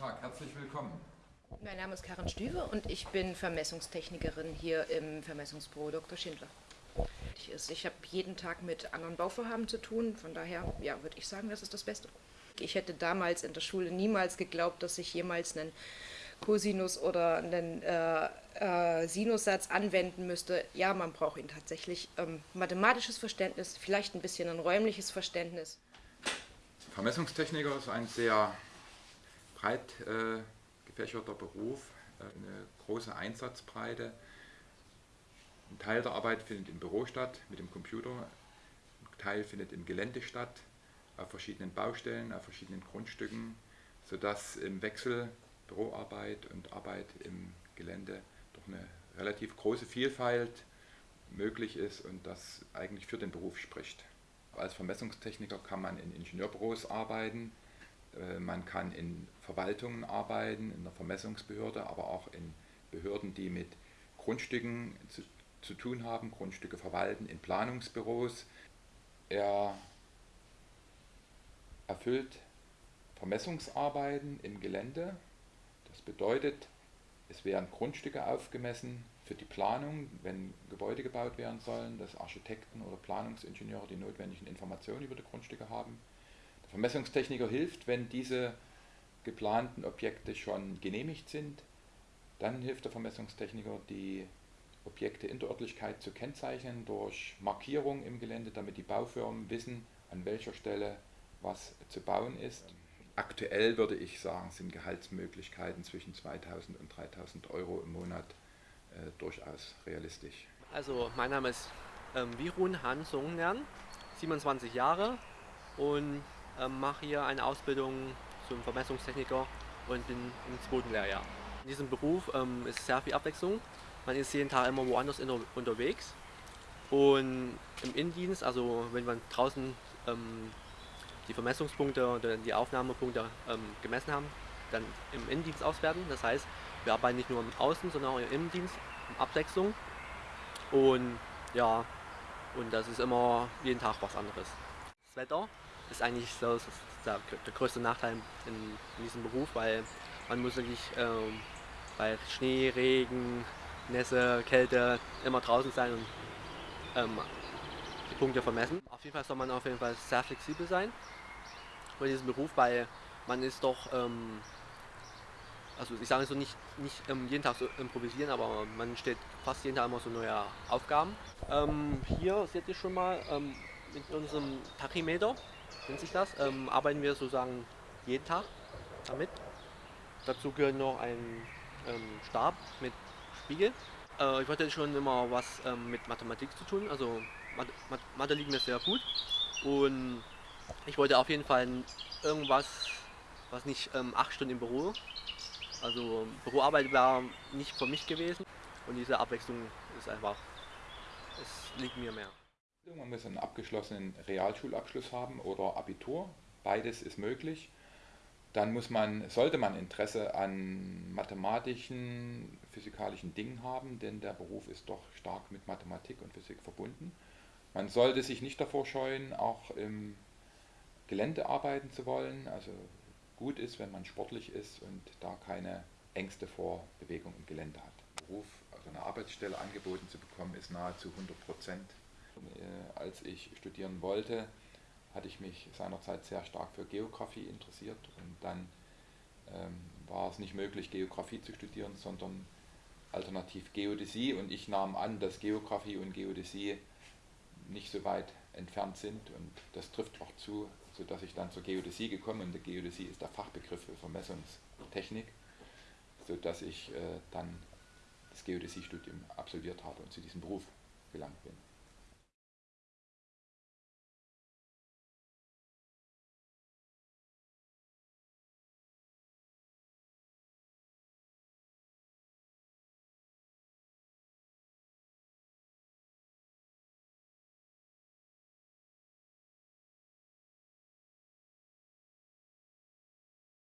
Tag, herzlich willkommen. Mein Name ist Karin Stüwe und ich bin Vermessungstechnikerin hier im Vermessungsbüro Dr. Schindler. Ich habe jeden Tag mit anderen Bauvorhaben zu tun, von daher ja, würde ich sagen, das ist das Beste. Ich hätte damals in der Schule niemals geglaubt, dass ich jemals einen Cosinus oder einen äh, äh, Sinussatz anwenden müsste. Ja, man braucht ihn tatsächlich. Ähm, mathematisches Verständnis, vielleicht ein bisschen ein räumliches Verständnis. Vermessungstechniker ist ein sehr breit äh, gefächerter Beruf, äh, eine große Einsatzbreite. Ein Teil der Arbeit findet im Büro statt mit dem Computer, ein Teil findet im Gelände statt, auf verschiedenen Baustellen, auf verschiedenen Grundstücken, sodass im Wechsel Büroarbeit und Arbeit im Gelände doch eine relativ große Vielfalt möglich ist und das eigentlich für den Beruf spricht. Als Vermessungstechniker kann man in Ingenieurbüros arbeiten, man kann in Verwaltungen arbeiten, in der Vermessungsbehörde, aber auch in Behörden, die mit Grundstücken zu, zu tun haben, Grundstücke verwalten, in Planungsbüros. Er erfüllt Vermessungsarbeiten im Gelände. Das bedeutet, es werden Grundstücke aufgemessen für die Planung, wenn Gebäude gebaut werden sollen, dass Architekten oder Planungsingenieure die notwendigen Informationen über die Grundstücke haben. Vermessungstechniker hilft, wenn diese geplanten Objekte schon genehmigt sind. Dann hilft der Vermessungstechniker, die Objekte in der Örtlichkeit zu kennzeichnen durch Markierung im Gelände, damit die Baufirmen wissen, an welcher Stelle was zu bauen ist. Aktuell würde ich sagen, sind Gehaltsmöglichkeiten zwischen 2000 und 3000 Euro im Monat äh, durchaus realistisch. Also mein Name ist ähm, Virun Han Song Nern, 27 Jahre und ähm, mache hier eine Ausbildung zum Vermessungstechniker und bin im zweiten Lehrjahr. In diesem Beruf ähm, ist sehr viel Abwechslung. Man ist jeden Tag immer woanders in der, unterwegs und im Innendienst, also wenn man draußen ähm, die Vermessungspunkte oder die Aufnahmepunkte ähm, gemessen haben, dann im Innendienst auswerten. Das heißt, wir arbeiten nicht nur im Außen, sondern auch im Innendienst, in Abwechslung. Und ja, und das ist immer jeden Tag was anderes. Das Wetter ist eigentlich so ist der, der, größte Nachteil in, in, diesem Beruf, weil man muss wirklich ähm, bei Schnee, Regen, Nässe, Kälte immer draußen sein und ähm, die Punkte vermessen. Auf jeden Fall soll man auf jeden Fall sehr flexibel sein bei diesem Beruf, weil man ist doch, ähm, also ich sage so nicht, nicht ähm, jeden Tag so improvisieren, aber man steht fast jeden Tag immer so neue Aufgaben. Ähm, hier seht ihr schon mal ähm, mit unserem Tachymeter, nennt sich das, ähm, arbeiten wir sozusagen jeden Tag damit. Dazu gehört noch ein ähm, Stab mit Spiegel. Äh, ich wollte schon immer was mit Mathematik zu tun, also Mathe, Mathe liegt mir sehr gut und ich wollte auf jeden Fall irgendwas, was nicht ähm, acht Stunden im Büro. Also Büroarbeit war nicht für mich gewesen und diese Abwechslung ist einfach, es liegt mir mehr. Man muss einen abgeschlossenen Realschulabschluss haben oder Abitur. Beides ist möglich. Dann muss man, sollte man Interesse an mathematischen, physikalischen Dingen haben, denn der Beruf ist doch stark mit Mathematik und Physik verbunden. Man sollte sich nicht davor scheuen, auch im Gelände arbeiten zu wollen. Also gut ist, wenn man sportlich ist und da keine Ängste vor Bewegung im Gelände hat. Beruf, also eine Arbeitsstelle angeboten zu bekommen, ist nahezu 100 Prozent. Äh, als ich studieren wollte, hatte ich mich seinerzeit sehr stark für Geografie interessiert und dann ähm, war es nicht möglich, Geografie zu studieren, sondern alternativ Geodäsie und ich nahm an, dass Geografie und Geodäsie nicht so weit entfernt sind und das trifft auch zu, sodass ich dann zur Geodäsie gekommen bin. Geodäsie ist der Fachbegriff für Vermessungstechnik, sodass ich äh, dann das Geodäsiestudium absolviert habe und zu diesem Beruf gelangt bin.